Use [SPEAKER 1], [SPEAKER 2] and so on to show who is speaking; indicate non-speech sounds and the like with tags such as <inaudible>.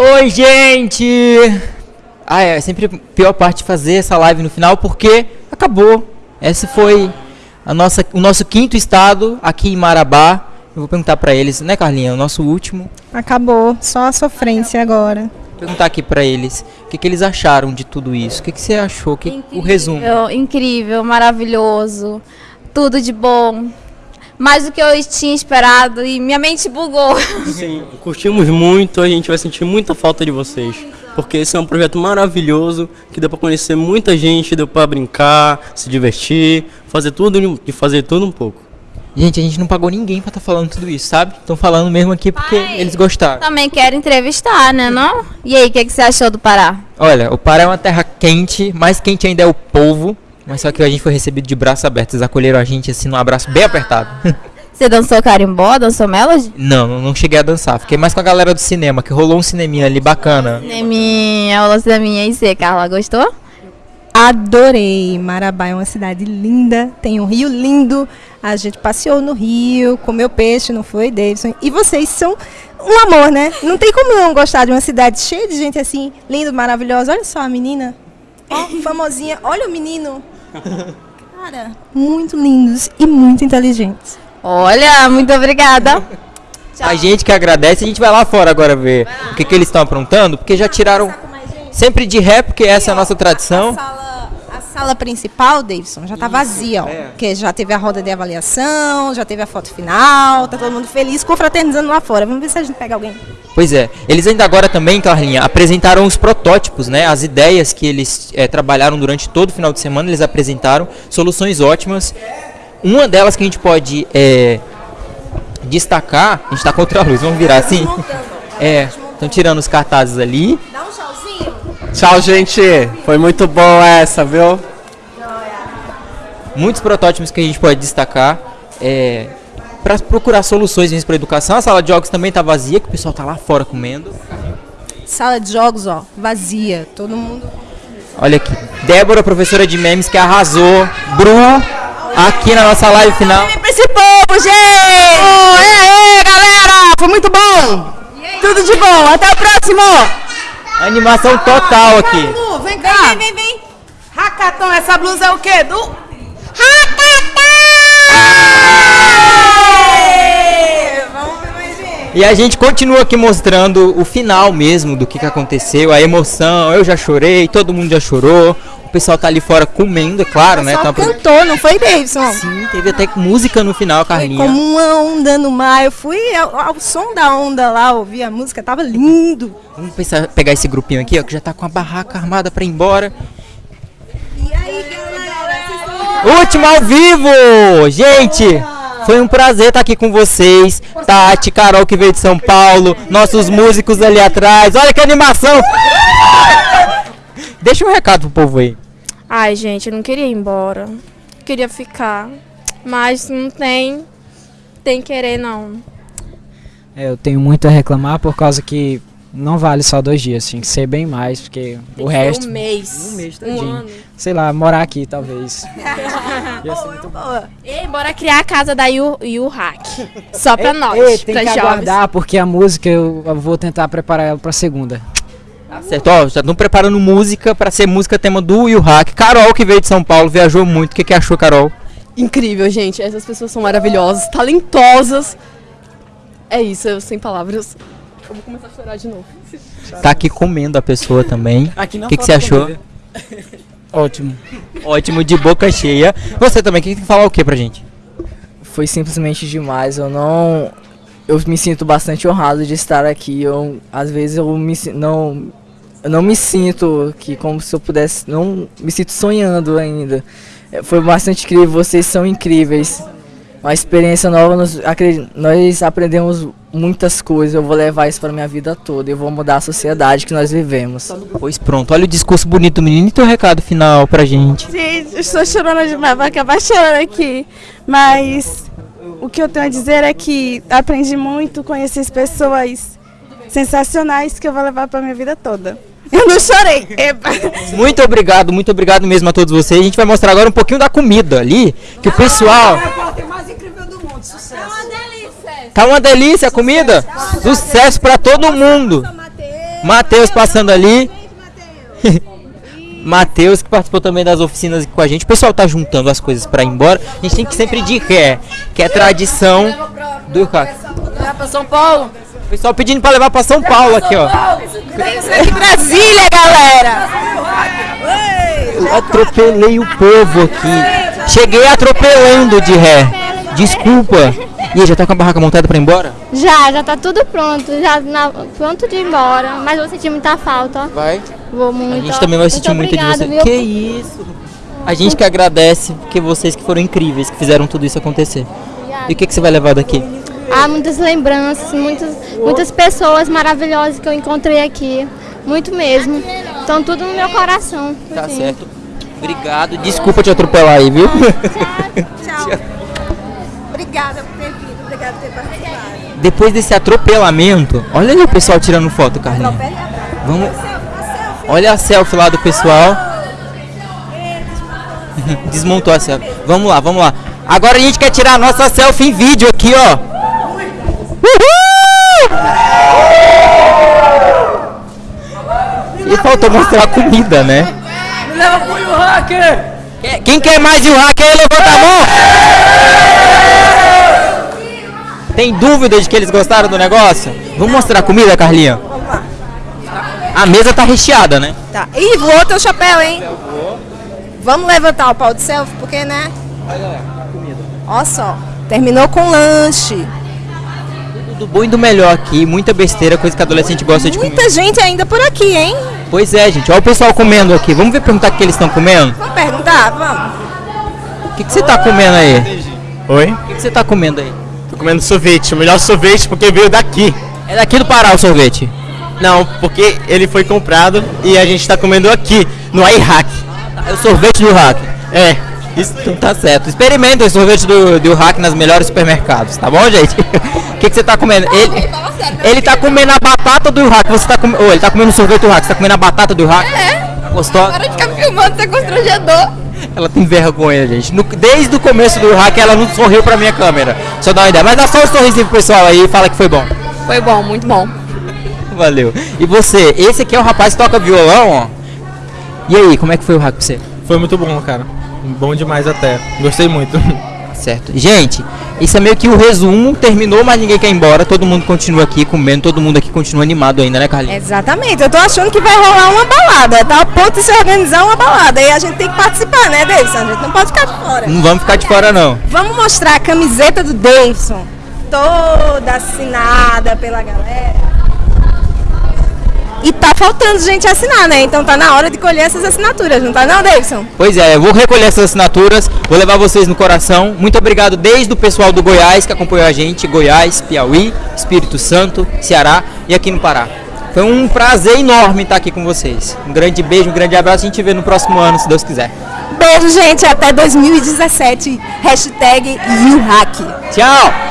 [SPEAKER 1] Oi, gente! Ah, é sempre a pior parte de fazer essa live no final porque acabou. Esse foi a nossa, o nosso quinto estado aqui em Marabá. Eu vou perguntar para eles, né, Carlinha? O nosso último.
[SPEAKER 2] Acabou, só a sofrência agora.
[SPEAKER 1] Vou perguntar aqui para eles o que, que eles acharam de tudo isso. O que, que você achou? Que, o resumo.
[SPEAKER 3] Incrível, maravilhoso. Tudo de bom. Mais do que eu tinha esperado e minha mente bugou.
[SPEAKER 4] Sim, curtimos muito, a gente vai sentir muita falta de vocês. Porque esse é um projeto maravilhoso, que deu para conhecer muita gente, deu para brincar, se divertir, fazer tudo e fazer tudo um pouco.
[SPEAKER 1] Gente, a gente não pagou ninguém pra estar tá falando tudo isso, sabe? Estão falando mesmo aqui porque Pai, eles gostaram.
[SPEAKER 3] Também quero entrevistar, né, não? E aí, o que, que você achou do Pará?
[SPEAKER 1] Olha, o Pará é uma terra quente, mais quente ainda é o povo. Mas só que a gente foi recebido de braços abertos. Eles acolheram a gente assim num abraço bem apertado. <laughs>
[SPEAKER 3] Você dançou carimbó, dançou melody?
[SPEAKER 1] Não, não cheguei a dançar. Fiquei mais com a galera do cinema, que rolou um cineminha ali bacana.
[SPEAKER 3] Cineminha, rolou cineminha. E você, Carla, gostou?
[SPEAKER 2] Adorei. Marabá é uma cidade linda, tem um rio lindo. A gente passeou no rio, comeu peixe, não foi, Davidson? E vocês são um amor, né? Não tem como não gostar de uma cidade cheia de gente assim, linda, maravilhosa. Olha só a menina. Ó, famosinha. Olha o menino. <laughs> Cara, muito lindos e muito inteligentes.
[SPEAKER 3] Olha, muito obrigada.
[SPEAKER 1] A gente que agradece, a gente vai lá fora agora ver o que, que eles estão aprontando, porque já tiraram sempre de ré, porque essa é a nossa tradição
[SPEAKER 2] sala principal, Davidson, já está vazia, ó. É. Porque já teve a roda de avaliação, já teve a foto final, tá todo mundo feliz, confraternizando lá fora. Vamos ver se a gente pega alguém.
[SPEAKER 1] Pois é. Eles ainda agora também, Carlinha, apresentaram os protótipos, né? As ideias que eles é, trabalharam durante todo o final de semana, eles apresentaram soluções ótimas. Uma delas que a gente pode é, destacar, a gente está contra a luz, vamos virar assim. É, estão tirando os cartazes ali. Dá um
[SPEAKER 4] tchauzinho. Tchau, gente. Foi muito bom essa, viu?
[SPEAKER 1] Muitos protótipos que a gente pode destacar. É, para procurar soluções para a educação. A sala de jogos também está vazia, que o pessoal está lá fora comendo.
[SPEAKER 2] Sala de jogos, ó, vazia. Todo mundo.
[SPEAKER 1] Olha aqui. Débora, professora de memes, que arrasou. Bru, aqui na nossa live final.
[SPEAKER 5] Pra esse povo, gente! Oh, é, é, galera! Foi muito bom! Tudo de bom, até o próximo!
[SPEAKER 1] Animação total aqui.
[SPEAKER 5] Vem cá. Vem, vem, vem. Hackathon, essa blusa é o quê? Do...
[SPEAKER 1] E a gente continua aqui mostrando o final mesmo do que, que aconteceu, a emoção. Eu já chorei, todo mundo já chorou. O pessoal tá ali fora comendo, é claro, né?
[SPEAKER 2] Tá cantou, não foi, Davidson?
[SPEAKER 1] Sim, teve até música no final, Carlinha.
[SPEAKER 2] Foi como uma onda no mar. Eu fui ao, ao, som da onda lá, ouvi a música, tava lindo.
[SPEAKER 1] Vamos pensar, pegar esse grupinho aqui, ó, que já tá com a barraca armada pra ir embora. E aí, galera? Último ao vivo! Gente! Foi um prazer estar aqui com vocês. Tati, Carol que veio de São Paulo, nossos músicos ali atrás. Olha que animação! Deixa um recado pro povo aí.
[SPEAKER 6] Ai, gente, eu não queria ir embora. Queria ficar. Mas não tem. Tem querer, não.
[SPEAKER 7] É, eu tenho muito a reclamar por causa que não vale só dois dias, tinha que ser bem mais, porque
[SPEAKER 6] tem
[SPEAKER 7] o resto.
[SPEAKER 6] Um mês.
[SPEAKER 7] Um mês todinho. Um ano. Sei lá, morar aqui talvez. <laughs>
[SPEAKER 6] Ia ser muito boa. E bora criar a casa da Yu, Yu Hack. Só pra ei, nós. Ei,
[SPEAKER 7] tem que jovens. aguardar, porque a música eu, eu vou tentar preparar ela pra segunda.
[SPEAKER 1] Tá certo, ó, já estão preparando música para ser música tema do Will Hack. Carol, que veio de São Paulo, viajou muito. O que, que achou, Carol?
[SPEAKER 8] Incrível, gente. Essas pessoas são maravilhosas, talentosas. É isso, eu sem palavras. Eu vou começar a chorar de novo. <laughs>
[SPEAKER 1] Tá aqui comendo a pessoa também. O que, que você achou? <laughs>
[SPEAKER 7] Ótimo.
[SPEAKER 1] Ótimo, de boca cheia. Você também, que tem que falar o que pra gente?
[SPEAKER 7] Foi simplesmente demais. Eu não eu me sinto bastante honrado de estar aqui. Eu, às vezes eu me, não, eu não me sinto que como se eu pudesse, não me sinto sonhando ainda. É, foi bastante incrível, vocês são incríveis. Uma experiência nova, nós, nós aprendemos muitas coisas. Eu vou levar isso para minha vida toda. Eu vou mudar a sociedade que nós vivemos.
[SPEAKER 1] Pois pronto, olha o discurso bonito do menino e teu recado final pra gente.
[SPEAKER 6] Gente, estou chorando demais, vai acabar chorando aqui. Mas o que eu tenho a dizer é que aprendi muito, conheci pessoas sensacionais que eu vou levar para minha vida toda. Eu não chorei.
[SPEAKER 1] Muito obrigado, muito obrigado mesmo a todos vocês. A gente vai mostrar agora um pouquinho da comida ali, que o pessoal... Sucesso. Tá uma delícia. Tá uma delícia a comida? Sucesso para todo mundo. Matheus passando ali. <laughs> Matheus que participou também das oficinas aqui com a gente. O pessoal tá juntando as coisas pra ir embora. A gente tem que sempre de ré, que é tradição do hack.
[SPEAKER 8] Vai pra São Paulo.
[SPEAKER 1] O pessoal pedindo pra levar pra São Paulo aqui, ó.
[SPEAKER 2] Brasília, galera!
[SPEAKER 1] Eu atropelei o povo aqui. Cheguei atropelando de ré. Desculpa. E aí, já tá com a barraca montada pra ir embora?
[SPEAKER 9] Já, já tá tudo pronto, já na- pronto de ir embora, mas vou sentir muita falta, ó.
[SPEAKER 1] Vai.
[SPEAKER 9] Vou muito.
[SPEAKER 1] A gente
[SPEAKER 9] ó.
[SPEAKER 1] também vai sentir
[SPEAKER 9] Muito
[SPEAKER 1] de você.
[SPEAKER 9] viu?
[SPEAKER 1] Que isso? A gente que agradece, porque vocês que foram incríveis, que fizeram tudo isso acontecer. E o que, que você vai levar daqui?
[SPEAKER 9] Há muitas lembranças, muitas, muitas pessoas maravilhosas que eu encontrei aqui. Muito mesmo. Estão tudo no meu coração.
[SPEAKER 1] Tá
[SPEAKER 9] assim.
[SPEAKER 1] certo. Obrigado. Desculpa te atropelar aí, viu?
[SPEAKER 2] Tchau. <laughs> Obrigada por ter vindo, obrigada por ter participado.
[SPEAKER 1] Depois desse atropelamento, olha ali o pessoal tirando foto, Carlinhos. Vamos. Olha a selfie lá do pessoal. Desmontou a selfie. Vamos lá, vamos lá. Agora a gente quer tirar a nossa selfie em vídeo aqui, ó. Uhul! E faltou mostrar a comida, né?
[SPEAKER 5] Leva pro hacker!
[SPEAKER 1] Quem- quer mais de um hack aí, levanta a mão! Tem dúvida de que eles gostaram do negócio? Vamos mostrar a comida, Carlinha? A mesa tá recheada, né?
[SPEAKER 2] Tá. Ih, voou teu chapéu, hein? Vamos levantar o pau de selfie, porque, né? Olha só. Terminou com lanche.
[SPEAKER 1] Do bom e do melhor aqui, muita besteira, coisa que adolescente gosta de comer.
[SPEAKER 2] Muita gente ainda por aqui, hein?
[SPEAKER 1] Pois é, gente, olha o pessoal comendo aqui. Vamos ver perguntar o que eles estão comendo?
[SPEAKER 2] Vamos perguntar? Vamos.
[SPEAKER 1] O que, que você tá comendo aí?
[SPEAKER 10] Oi?
[SPEAKER 1] O que, que você tá comendo aí?
[SPEAKER 10] Tô comendo sorvete, o melhor sorvete porque veio daqui.
[SPEAKER 1] É daqui do Pará o sorvete?
[SPEAKER 10] Não, porque ele foi comprado e a gente tá comendo aqui, no iHack.
[SPEAKER 1] É o sorvete do hack.
[SPEAKER 10] É,
[SPEAKER 1] então tá certo. Experimenta o sorvete do, do hack nas melhores supermercados, tá bom, gente? <laughs> O que, que você tá comendo? Ele, ele tá comendo a batata do hack. Você tá comendo. Oh, ele tá comendo o sorvete do hack. Você tá comendo a batata do hack? É. Gostosa?
[SPEAKER 3] Para de ficar filmando, isso é constrangedor.
[SPEAKER 1] Ela tem vergonha, gente. No- desde o começo do hack ela não sorriu pra minha câmera. Só dá uma ideia. Mas dá só um sorrisinho pro pessoal aí e fala que foi bom.
[SPEAKER 8] Foi bom, muito bom.
[SPEAKER 1] Valeu. E você? Esse aqui é o rapaz que toca violão, ó. E aí, como é que foi o hack pra você?
[SPEAKER 11] Foi muito bom, cara. Bom demais até. Gostei muito.
[SPEAKER 1] Certo. Gente, isso é meio que o resumo. Terminou, mas ninguém quer ir embora. Todo mundo continua aqui comendo. Todo mundo aqui continua animado ainda, né, Carlinhos?
[SPEAKER 2] Exatamente. Eu tô achando que vai rolar uma balada. Tá a ponto de se organizar uma balada. E a gente tem que participar, né, Davidson? A gente não pode ficar de fora.
[SPEAKER 1] Não vamos ficar de fora, não.
[SPEAKER 2] Vamos mostrar a camiseta do Davidson. Toda assinada pela galera. E tá faltando gente assinar, né? Então tá na hora de colher essas assinaturas, não tá não, Davidson?
[SPEAKER 1] Pois é, eu vou recolher essas assinaturas, vou levar vocês no coração. Muito obrigado desde o pessoal do Goiás que acompanhou a gente, Goiás, Piauí, Espírito Santo, Ceará e aqui no Pará. Foi um prazer enorme estar aqui com vocês. Um grande beijo, um grande abraço. A gente vê no próximo ano, se Deus quiser.
[SPEAKER 2] Beijo, gente. Até 2017. Hashtag YouHack.
[SPEAKER 1] Tchau!